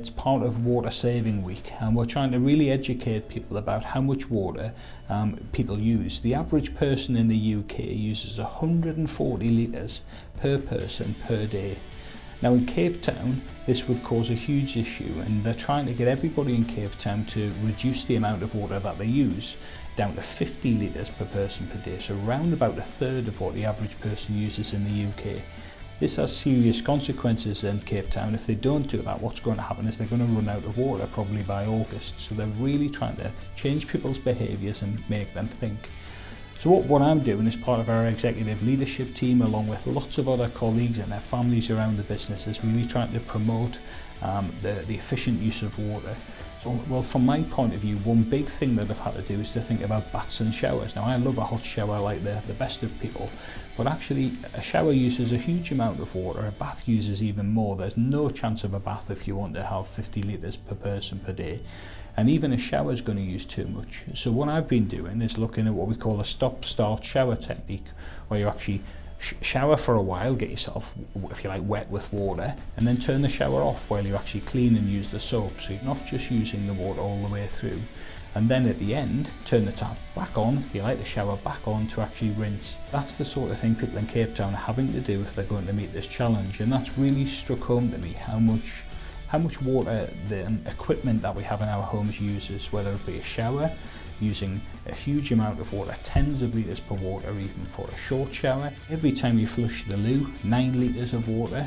It's part of Water Saving Week and we're trying to really educate people about how much water um, people use. The average person in the UK uses 140 litres per person per day. Now in Cape Town this would cause a huge issue and they're trying to get everybody in Cape Town to reduce the amount of water that they use down to 50 litres per person per day so around about a third of what the average person uses in the UK. This has serious consequences in Cape Town. If they don't do that, what's going to happen is they're going to run out of water probably by August. So they're really trying to change people's behaviours and make them think. So what, what I'm doing is part of our executive leadership team along with lots of other colleagues and their families around the business is really trying to promote um, the, the efficient use of water. So, well, from my point of view, one big thing that I've had to do is to think about baths and showers. Now, I love a hot shower like the, the best of people, but actually a shower uses a huge amount of water, a bath uses even more. There's no chance of a bath if you want to have 50 litres per person per day. And even a shower is going to use too much. So what I've been doing is looking at what we call a stop-start shower technique, where you actually shower for a while, get yourself, if you like, wet with water, and then turn the shower off while you actually clean and use the soap. So you're not just using the water all the way through. And then at the end, turn the tap back on, if you like, the shower back on to actually rinse. That's the sort of thing people in Cape Town are having to do if they're going to meet this challenge. And that's really struck home to me how much how much water the um, equipment that we have in our homes uses, whether it be a shower, using a huge amount of water, tens of litres per water even for a short shower. Every time you flush the loo, 9 litres of water.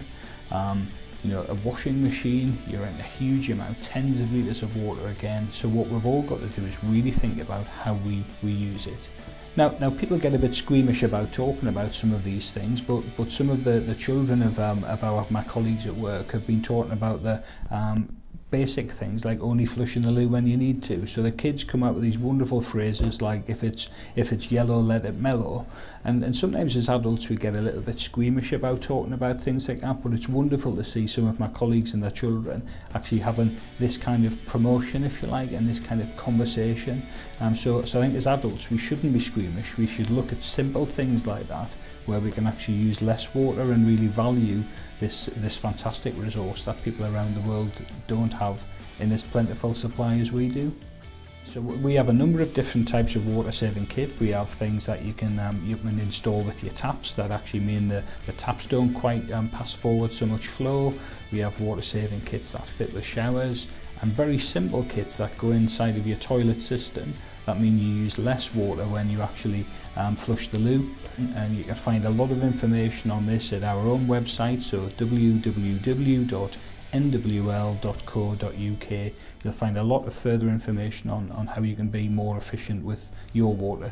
Um, you know, a washing machine, you're in a huge amount, tens of litres of water again. So what we've all got to do is really think about how we, we use it. Now, now people get a bit squeamish about talking about some of these things, but but some of the the children of um, of our my colleagues at work have been talking about the um, basic things like only flushing the loo when you need to. So the kids come up with these wonderful phrases like if it's if it's yellow, let it mellow. And, and sometimes as adults we get a little bit squeamish about talking about things like that, but it's wonderful to see some of my colleagues and their children actually having this kind of promotion, if you like, and this kind of conversation. Um, so, so I think as adults we shouldn't be squeamish. We should look at simple things like that where we can actually use less water and really value this, this fantastic resource that people around the world don't have in as plentiful supply as we do. So we have a number of different types of water saving kit. We have things that you can um, you can install with your taps that actually mean the, the taps don't quite um, pass forward so much flow. We have water saving kits that fit with showers and very simple kits that go inside of your toilet system that mean you use less water when you actually um, flush the loo and you can find a lot of information on this at our own website so www nwl.co.uk. You'll find a lot of further information on, on how you can be more efficient with your water.